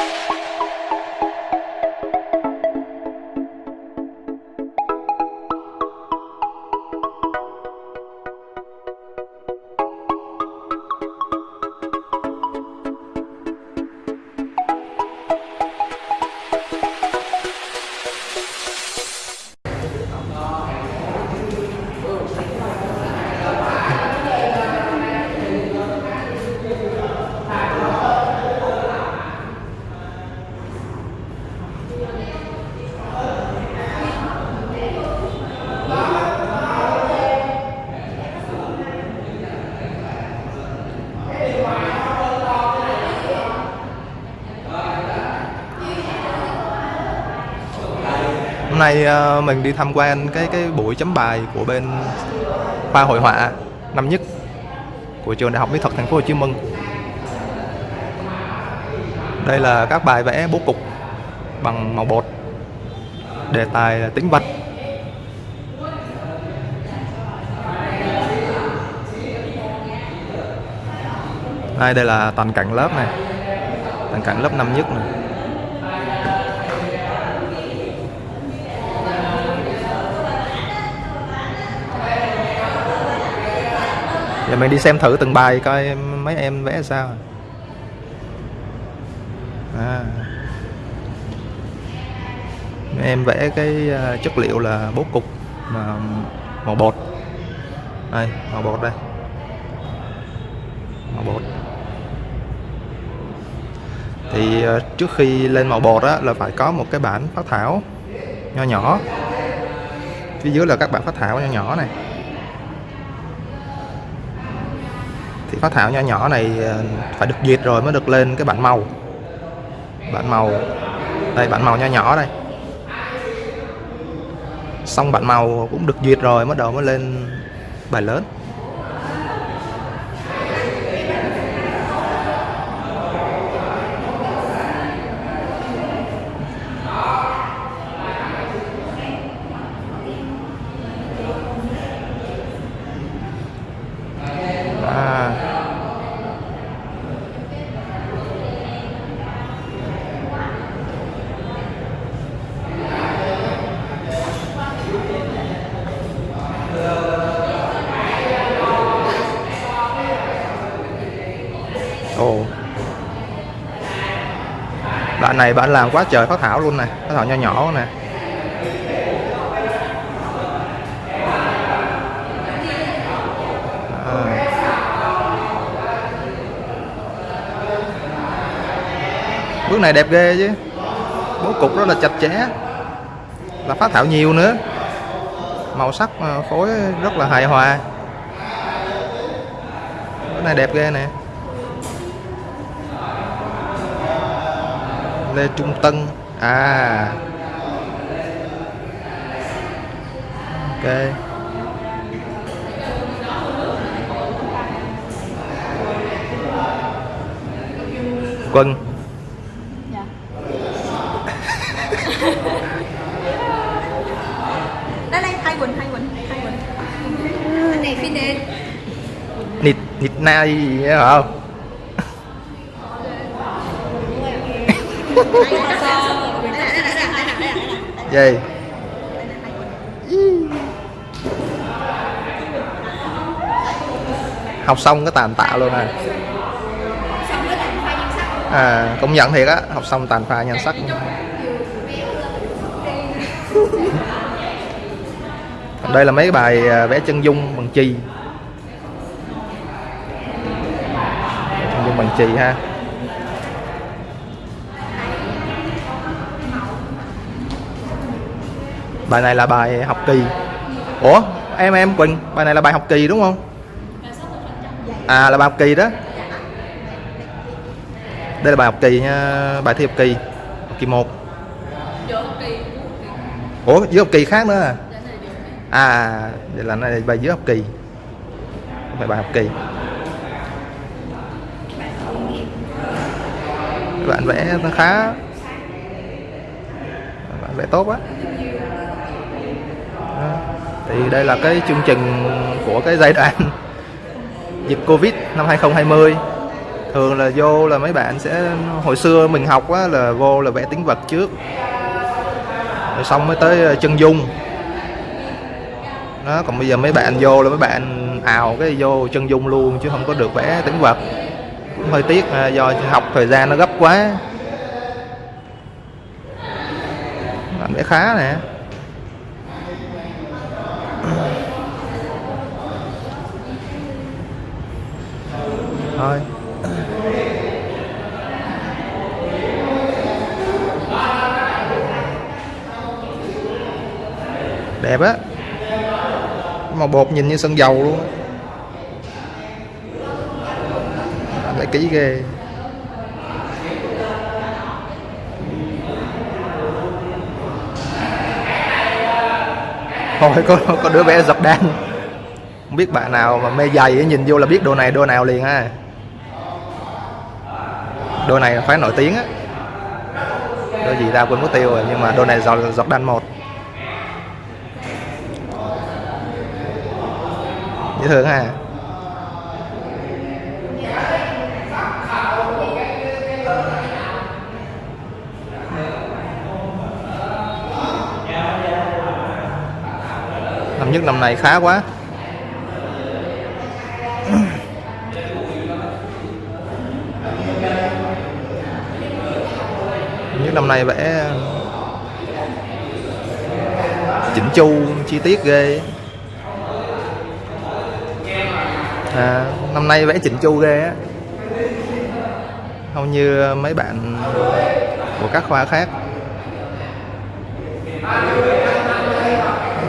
you nay ờ, mình đi tham quan cái cái buổi chấm bài của bên khoa hội họa năm nhất của trường Đại học Mỹ thuật Thành phố Hồ Chí Minh. Đây là các bài vẽ bố cục bằng màu bột. Đề tài là tĩnh vật. Đây đây là toàn cảnh lớp này. Toàn cảnh lớp năm nhất này. Giờ mình đi xem thử từng bài coi mấy em vẽ sao. À. Em vẽ cái à, chất liệu là bố cục mà màu bột. Đây, màu bột đây. Màu bột. Thì à, trước khi lên màu bột á, là phải có một cái bản phát thảo nho nhỏ. Phía dưới là các bản phát thảo nho nhỏ này. Thì phát thảo nhỏ nhỏ này ờ, phải được duyệt rồi mới được lên cái bản màu. Bản màu. Đây, bản màu nhỏ nhỏ đây. Xong bản màu cũng được duyệt rồi, bắt đầu mới lên bài lớn. Bạn này bạn làm quá trời phát thảo luôn nè Phát thảo nho nhỏ nè. Ờ. Bước này đẹp ghê chứ. Bố cục rất là chặt chẽ. Là phát thảo nhiều nữa. Màu sắc ờ, phối rất là hài hòa. Bước này đẹp ghê nè. Lê Trung Tân. À. Ok. Quân. Dạ. đây đây hai quỳnh hai quỳnh hai quỳnh này phi nền Nịt Nịt na gì hả? không Gì Học xong cái tàn tạ luôn à À công nhận thiệt á, Học xong tàn pha nhan sắc. Còn đây là mấy bài à, vẽ chân dung bằng chì. Chân dung bằng chì ha. Bài này là bài học kỳ. Ủa, em em, quỳnh, bài này là bài học kỳ đúng không? À là bài học kỳ đó. Đây là bài học kỳ nha, bài thi học kỳ học kỳ một. ủa, dưới học kỳ khác nữa à? À vậy là này bài dưới học kỳ. Không phải bài học kỳ. Bạn vẽ nó khá. Bạn vẽ tốt á thì đây là cái chương trình của cái giai đoạn dịch covid năm 2020 thường là vô là mấy bạn sẽ hồi xưa mình học á là vô là vẽ tiếng vật trước. Rồi xong mới tới ờ, chân dung. Đó còn bây giờ mấy bạn vô là mấy bạn ào cái vô chân dung luôn chứ không có được vẽ tiếng vật. Cũng hơi tiếc à, do học thời gian nó gấp quá. Vẽ khá nè thôi. Đẹp á. Mà bột nhìn như sân dầu luôn lại kỹ ghê. Thôi, có có đứa bé dập đan không biết bạn nào mà mê giày nhìn vô là biết đồ này, đồ nào liền ha. Đồ này là phải nổi tiếng á. Đồ gì ra quên mất tiêu rồi, nhưng mà đồ này giọt giọt đan một. Dễ thương ha. Năm nhất năm này khá quá. Nhất năm nay vẽ ờ, chỉnh chu chi tiết ghê. À, năm nay vẽ chỉnh chu ghê á. Không như mấy bạn của các khoa khác.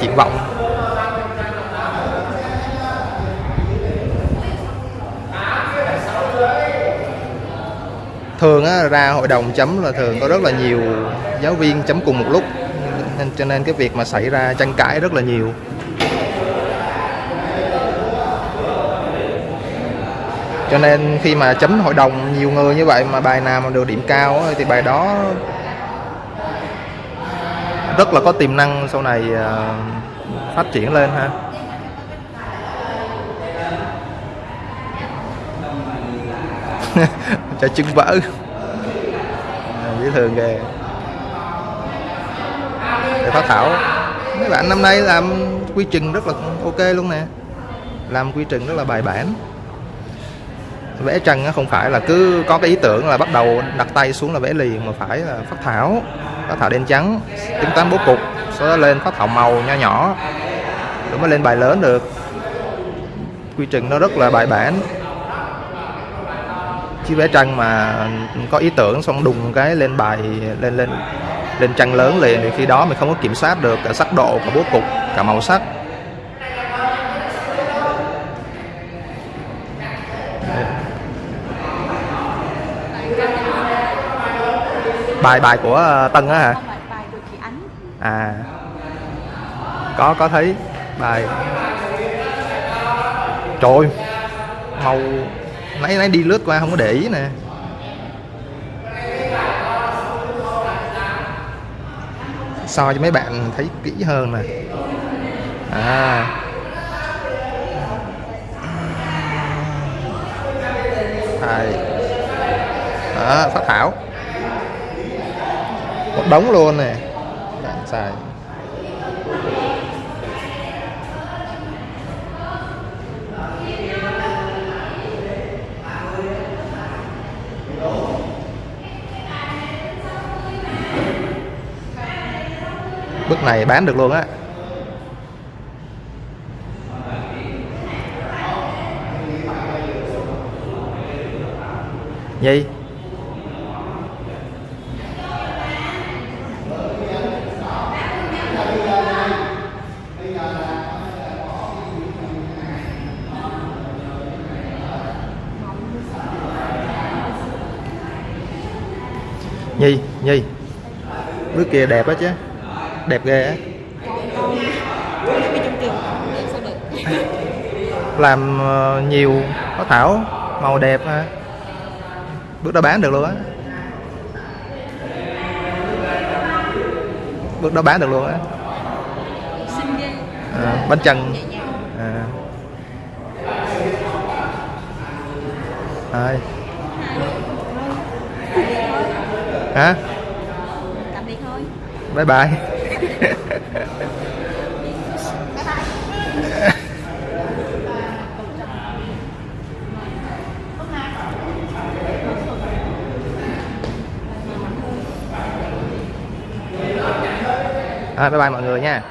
Triển vọng. Thường á, ra hội đồng chấm là thường có rất là nhiều giáo viên chấm cùng một lúc. Nên cho nên cái việc mà xảy ra tranh cãi rất là nhiều. Cho nên khi mà chấm hội đồng nhiều người như vậy mà bài nào mà được điểm cao á, thì bài đó rất là có tiềm năng sau này ờ, phát triển lên ha. cho chân vỡ. À, Dễ thường ghê. Để phát thảo, mấy bạn năm nay làm quy trình rất là ok luôn nè. Làm quy trình rất là bài bản. Vẽ tranh không phải là cứ có cái ý tưởng là bắt đầu đặt tay xuống là vẽ liền mà phải là phát thảo phát thảo đen trắng tính toán bố cục, sau đó lên phát thảo màu nho nhỏ. Rồi mới lên bài lớn được. Quy trình nó rất là bài bản chứ vẽ tranh mà có ý tưởng xong đùng cái lên bài lên lên lên tranh lớn liền. Thì khi đó mình không có kiểm soát được cả sắc độ cả bố cục cả màu sắc. Bài bài của ờ, Tân á hả? Không phải bài của chị Ánh. À. Có có thấy bài. Trời ơi, màu nãy nãy đi lướt qua không có để ý nè. So cho mấy bạn thấy kỹ hơn nè. À. Đây. đó, phát thảo. Một đống luôn nè. Bạn xài. Bức này bán được luôn á. Gì? Nhi nhi. Bức kia đẹp á chứ đẹp ghê á. Làm ờ, nhiều có thảo màu đẹp ha. Bước đó bán được luôn á. Bước đó bán được luôn á. À, bánh nhàng. À. Hả? Tạm biệt thôi. Bye bye à, bye bye mọi người nha.